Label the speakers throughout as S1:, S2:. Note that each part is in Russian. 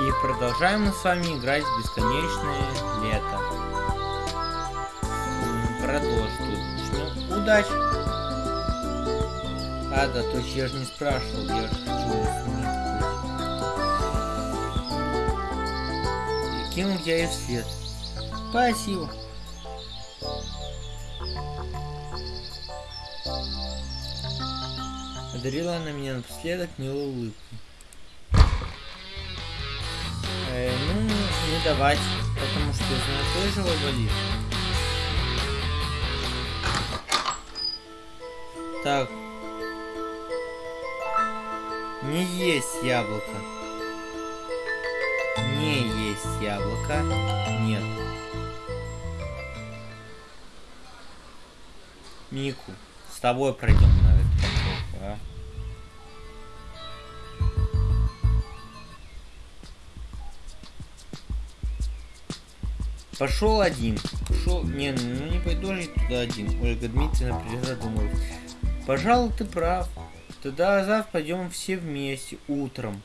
S1: И продолжаем мы с вами играть в бесконечное лето. Тут. Начнем. Удачи! А, да, точно, я же не спрашивал, я же хочу И кинул я ей вслед. Спасибо. Одарила она меня напоследок милой улыбкой. Давать, потому что тоже болит. Так. Не есть яблоко. Не есть яблоко. Нет. Мику, с тобой пройдем на парковку, а? Пошел один. Пошел. Не, ну не пойду же туда один. Ольга Дмитриевна призадумалась. Пожалуй, ты прав. Тогда завтра пойдем все вместе утром.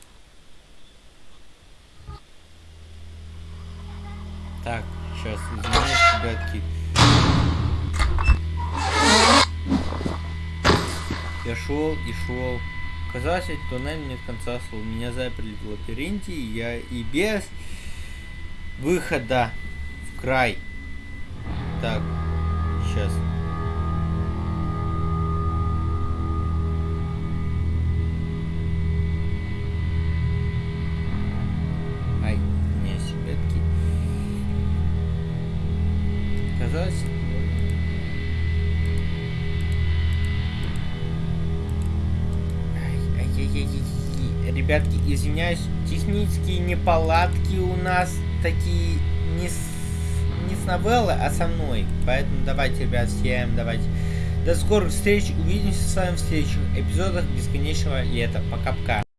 S1: Так, сейчас, извиняюсь, ребятки. Я шел и шел. Казалось, туннель нет конца слов. Меня заперли в лабиринте, и я и без выхода край. Так, сейчас. Ай, не себетки. Казалось... Ребятки, извиняюсь, технические неполадки у нас такие не не с новеллы, а со мной. Поэтому давайте, ребят, всем давайте. До скорых встреч. Увидимся с вами в следующих эпизодах бесконечного лета. Пока-пока.